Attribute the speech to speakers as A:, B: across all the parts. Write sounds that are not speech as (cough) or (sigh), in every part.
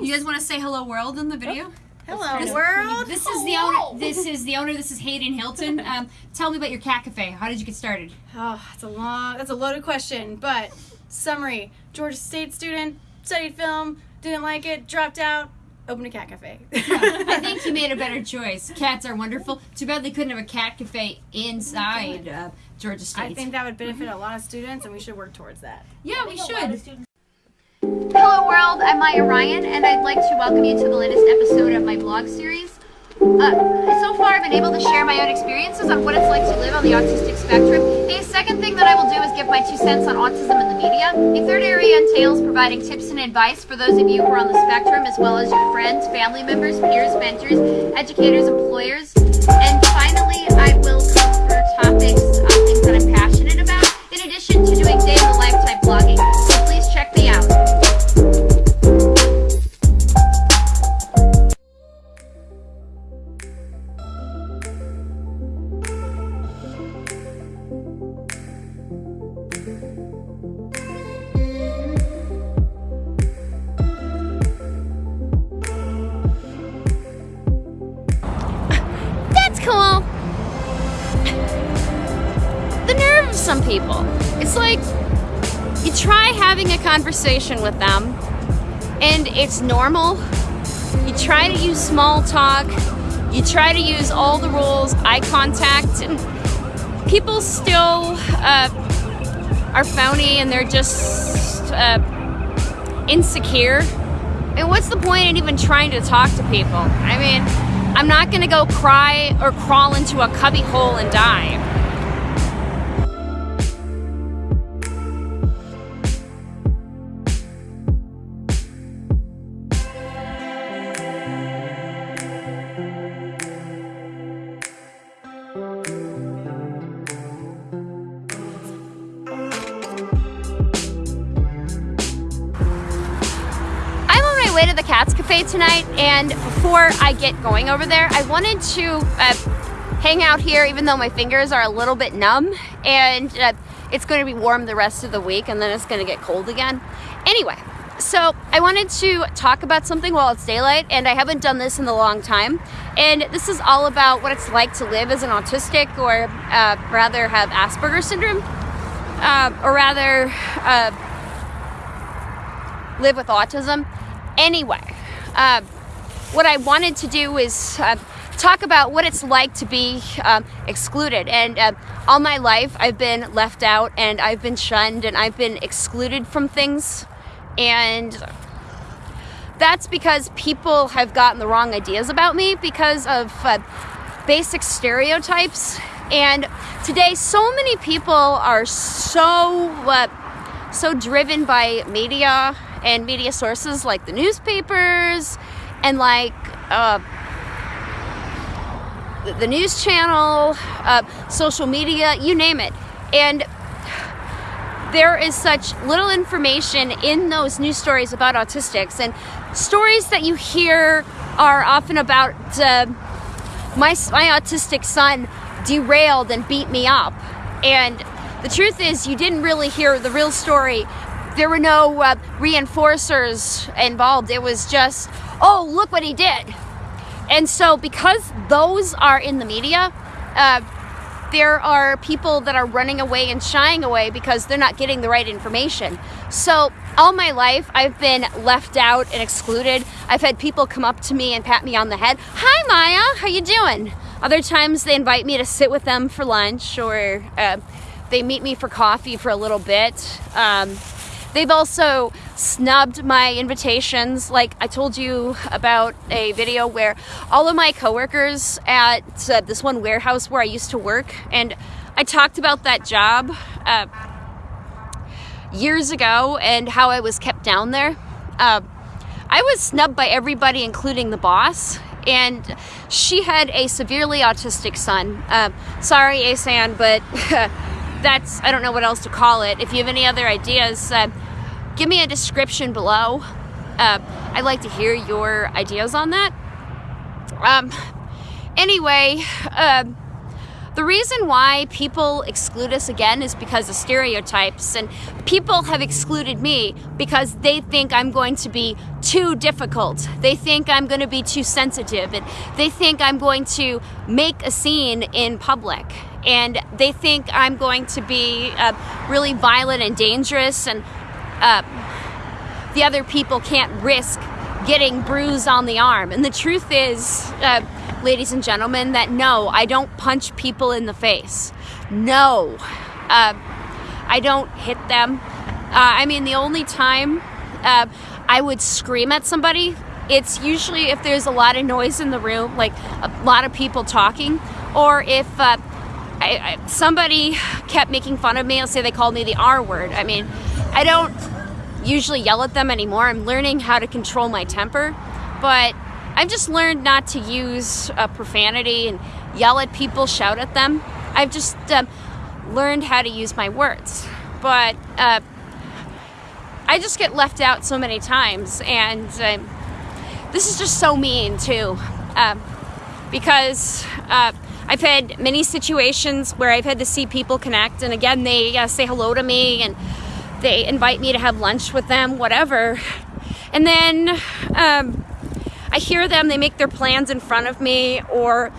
A: You guys want to say hello world in the video?
B: Hello,
A: This-
B: world.
A: This is the owner. This is the owner. This is Hayden Hilton. (laughs) Um, tell me about your cat cafe. How did you get started?
B: Oh, that's a long, that's a loaded question, but summary: Georgia State student, studied film, didn't like it, dropped out, opened a cat cafe. (laughs)
A: I think you made a better choice. Cats are wonderful. Too bad they couldn't have a cat cafe inside uh, Georgia State.
B: I think that would benefit a lot of students, and we should work towards that.
A: yeah, we should.
C: Hello world, I'm Maya Ryan and I'd like to welcome you to the latest episode of my blog series. Uh, so far I've been able to share my own experiences on what it's like to live on the autistic spectrum. The second thing that I will do is give my two cents on autism in the media. A third area entails providing tips and advice for those of you who are on the spectrum as well as your friends, family members, peers, mentors, educators, employers. And finally, I will cover topics, uh, things that I'm passionate about, in addition to doing day in the life type blogging.
D: It's like you try having a conversation with them and it's normal. You try to use small talk. You try to use all the rules, eye contact, and people still uh, are phony and they're just uh, insecure. And what's the point in even trying to talk to people? I mean, I'm not gonna go cry or crawl into a cubby hole and die. Cafe tonight, and before I get going over there, I wanted to uh, hang out here, even though my fingers are a little bit numb, and uh, it's going to be warm the rest of the week, and then it's going to get cold again. Anyway, so I wanted to talk about something while it's daylight, and I haven't done this in a long time. And this is all about what it's like to live as an autistic, or uh, rather have Asperger's syndrome, uh, or rather. Uh, live with autism. Anyway, uh, what I wanted to do is uh, talk about what it's like to be um, excluded. And uh, all my life, I've been left out and I've been shunned and I've been excluded from things. And that's because people have gotten the wrong ideas about me because of uh, basic stereotypes. And today, so many people are so uh, so driven by media and media sources like the newspapers and like uh, the- news channel, uh, social media, you name it. And there is such little information in those news stories about autistics, and stories that you hear are often about uh, my my autistic son derailed and beat me up. And the truth is, you didn't really hear the real story. There were no uh, reinforcers involved. It was just, oh, look what he did. And so, because those are in the media, uh, there are people that are running away and shying away because they're not getting the right information. So, all my life, I've been left out and excluded. I've had people come up to me and pat me on the head. Hi, Maya. How you doing? Other times, they invite me to sit with them for lunch, or uh, they meet me for coffee for a little bit. Um, They've also snubbed my invitations. Like I told you about a video where all of my coworkers at uh, this one warehouse where I used to work, and I talked about that job uh, years ago and how I was kept down there. Uh, I was snubbed by everybody, including the boss. And she had a severely autistic son. Uh, sorry, ASAN, but (laughs) that's, I don't know what else to call it. If you have any other ideas, uh, give me a description below. Uh, I'd like to hear your ideas on that. Um, anyway, um, the reason why people exclude us again is because of stereotypes, and people have excluded me because they think I'm going to be too difficult. They think I'm going to be too sensitive, and they think I'm going to make a scene in public. And they think I'm going to be uh, really violent and dangerous, and uh, the other people can't risk getting bruised on the arm. And the truth is, uh, ladies and gentlemen, that no, I don't punch people in the face. No, uh, I don't hit them. Uh, I mean, the only time uh, I would scream at somebody, it's usually if there's a lot of noise in the room, like a lot of people talking, or if uh, I, I, somebody kept making fun of me. Let's say they called me the R word. I mean, I don't usually yell at them anymore. I'm learning how to control my temper, but I've just learned not to use uh, profanity and yell at people, shout at them. I've just uh, learned how to use my words. But uh, I just get left out so many times, and um, this is just so mean too. Um, because uh, I've had many situations where I've had to see people connect, and again, they uh, say hello to me and they invite me to have lunch with them, whatever. And then um, I hear them, they make their plans in front of me, or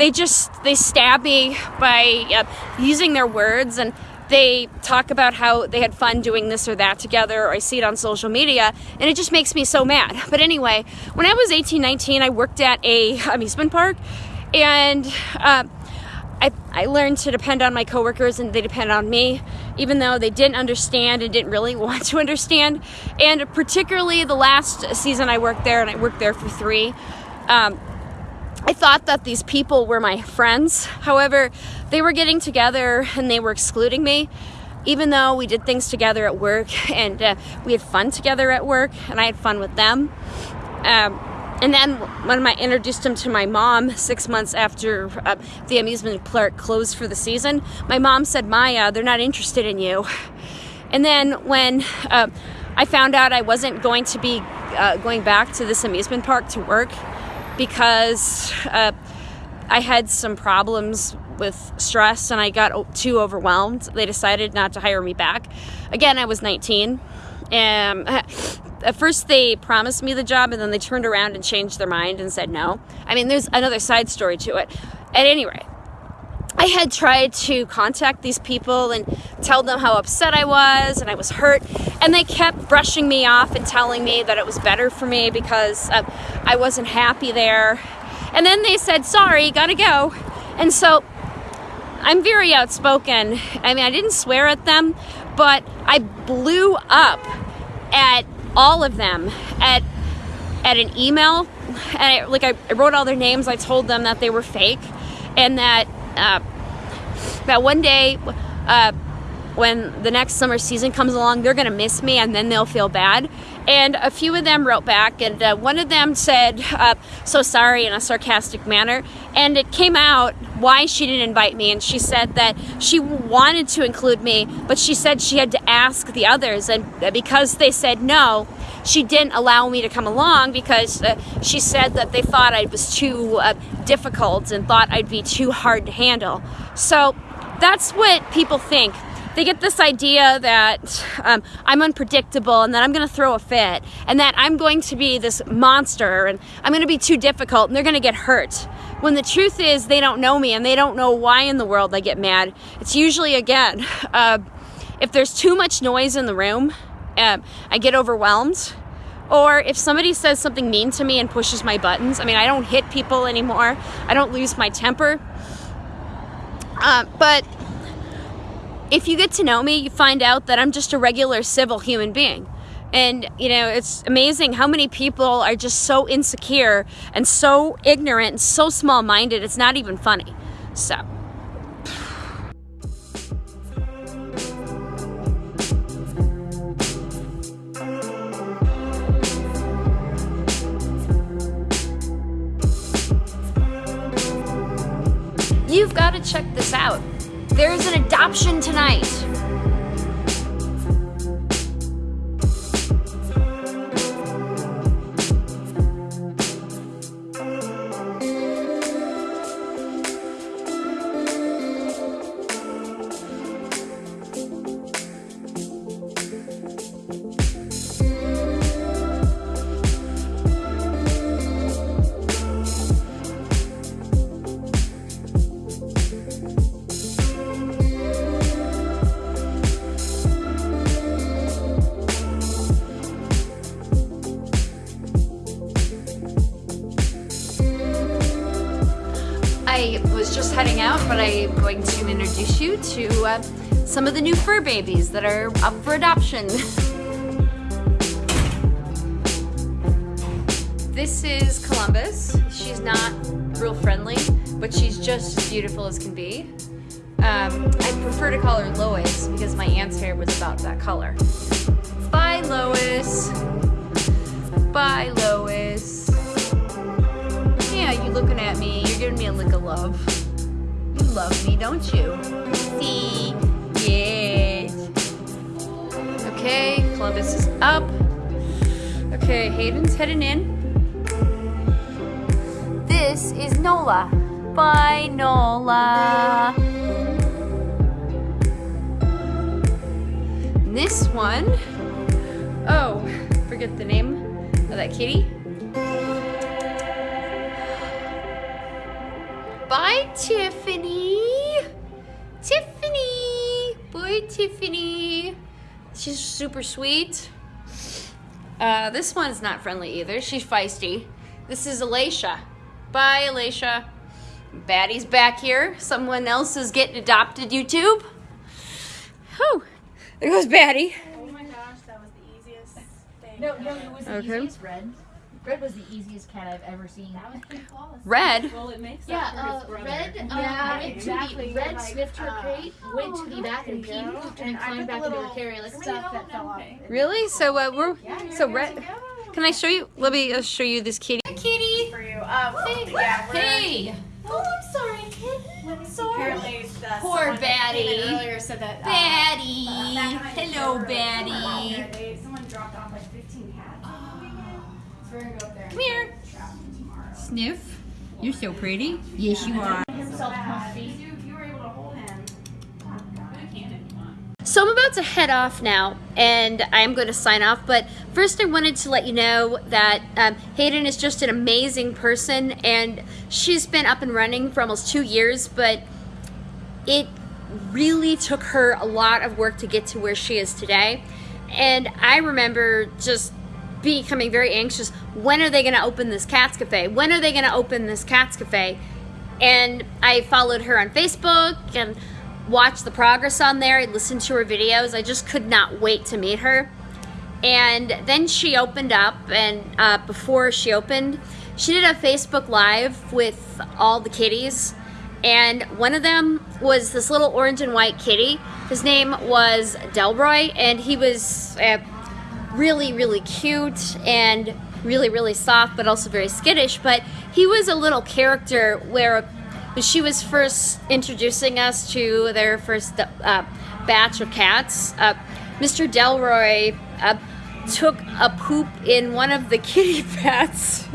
D: they just they stab me by using their words and they talk about how they had fun doing this or that together or i see it on social media and it just makes me so mad. (laughs) But anyway when i was 18 19 i worked at a (laughs) amusement park and uh, I, I learned to depend on my coworkers and they depend on me, even though they didn't understand and didn't really (laughs) want to understand. And particularly the last season I worked there, and I worked there for three, um, I thought that these people were my friends. However, they were getting together and they were excluding me, even though we did things together at work (laughs) and uh, we had fun together at work and I had fun with them. Um, and then when I introduced him to my mom six months after uh, the amusement park closed for the season, my mom said, Maya, they're not interested in you. And then when uh, I found out I wasn't going to be uh, going back to this amusement park to work because uh, I had some problems with stress and I got too overwhelmed, they decided not to hire me back. Again, I was 19. And at first they promised me the job and then they turned around and changed their mind and said no. I mean, there's another side story to it. At any rate, I had tried to contact these people and tell them how upset I was and I was hurt, and they kept brushing me off and telling me that it was better for me because uh, I wasn't happy there. And then they said, Sorry, gotta go. And so I'm very outspoken. I mean, I didn't swear at them, but I blew up at all of them at at an email and I, like I, wrote all their names. I told them that they were fake and that uh, that one day uh, when the next summer season comes along they're gonna miss me and then they'll feel bad and a few of them wrote back and uh, one of them said uh, so sorry in a sarcastic manner. And it came out why she didn't invite me and she said that she wanted to include me but she said she had to ask the others and because they said no she didn't allow me to come along because uh, she said that they thought I was too uh, difficult and thought I'd be too hard to handle. So that's what people think they get this idea that um, I'm unpredictable and that I'm going to throw a fit and that I'm going to be this monster and I'm going to be too difficult and they're going to get hurt. When the truth is, they don't know me and they don't know why in the world I get mad. It's usually, again, (laughs) uh, if there's too much noise in the room, uh, I get overwhelmed. Or if somebody says something mean to me and pushes my buttons, I mean, I don't hit people anymore, I don't lose my temper. Uh, but if you get to know me, you find out that I'm just a regular civil human being. And, you know, it's amazing how many people are just so insecure and so ignorant and so small minded, it's not even funny. So. You've got to check this out. There's an adoption tonight. I was just heading out, but I'm going to introduce you to uh, some of the new fur babies that are up for adoption. (laughs) this is Columbus. She's not real friendly, but she's just as beautiful as can be. Um, I prefer to call her Lois because my aunt's hair was about that color. Bye, Lois. Bye, Lois. Love. You love me, don't you? See? Yes. Okay, Columbus is up. Okay, Hayden's heading in. This is Nola. Bye, Nola. This one, oh, forget the name of that kitty. Bye, Tiffany. Tiffany. Boy, Tiffany. She's super sweet. Uh, this one's not friendly either. She's feisty. This is Alacia. Bye, Alacia. Baddie's back here. Someone else is getting adopted, YouTube. Whew. There goes Baddie.
B: Oh my gosh, that was the easiest thing.
A: No, no, it was the
D: Okay.
A: easiest red. Red was the easiest cat I've ever seen. That was pretty flawless.
D: Red.
E: Well, it makes
A: Yeah,
E: up
A: uh, red. Uh,
B: Yeah,
A: went
B: exactly.
A: To the, red
B: Like,
A: sniffed her
B: uh,
A: crate, went to the back and peed,
B: you go.
A: pooped, and
B: And
A: climbed back into her carrier like
B: stuff that fell off.
D: Really? So uh, we're so red. Can I show you? Let me uh, show you this kitty.
A: Kitty.
B: For you. Um, yeah, we're,
A: Hey. Oh, I'm sorry, kid. Sorry.
B: Apparently, the,
A: Poor
B: someone that came in
A: Baddie.
B: earlier said that. uh,
A: Baddie.
B: back when
A: Hello,
B: the- we're gonna go up there.
A: Come here.
B: trap them tomorrow.
A: Sniff. You're so pretty. Yes, you are.
B: Himself comfy. You, you were able to hold him.
D: So I'm about to head off now, and I'm going to sign off. But first, I wanted to let you know that um, Hayden is just an amazing person, and she's been up and running for almost two years. But it really took her a lot of work to get to where she is today. And I remember just becoming very anxious. When are they going to open this Cats Cafe? When are they going to open this Cats Cafe? And I followed her on Facebook and watched the progress on there. I listened to her videos. I just could not wait to meet her. And then she opened up, and uh, before she opened, she did a Facebook Live with all the kitties. And one of them was this little orange and white kitty. His name was Delroy, and he was uh, really, really cute and really, really soft, but also very skittish. But he was a little character where she was first introducing us to their first uh, batch of cats, uh, Mr. Delroy uh, took a poop in one of the (laughs) kitty bats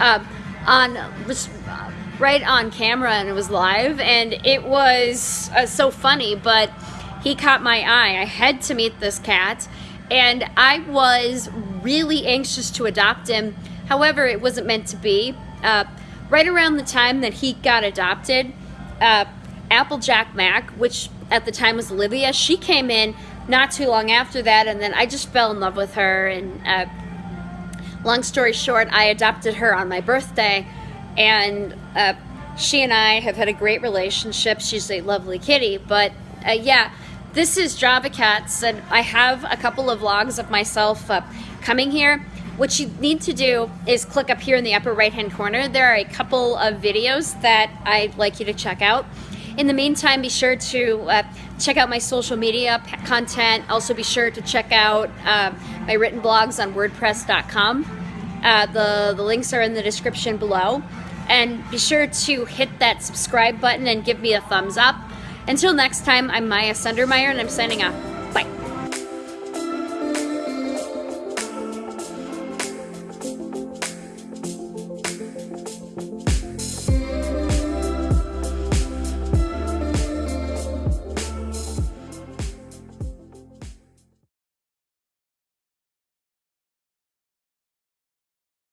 D: uh, (laughs) on uh, right on camera and it was live and it was uh, so funny but he caught my eye i had to meet this cat and i was really anxious to adopt him. However it wasn't meant to be. Uh, right around the time that he got adopted uh, applejack mac which at the time was olivia she came in not too long after that and then i just fell in love with her. And uh, long story short, I adopted her on my birthday, and uh, she and I have had a great relationship. She's a lovely kitty, but uh, yeah, this is Java Cats, and I have a couple of vlogs of myself uh, coming here. What you need to do is click up here in the upper right hand corner. There are a couple of videos that I'd like you to check out. In the meantime, be sure to uh, check out my social media content. Also, be sure to check out uh, my written blogs on WordPress.com. Uh, the, the links are in the description below. And be sure to hit that subscribe button and give me a thumbs up. Until next time, I'm Maya Sundermeyer and I'm signing off. Bye.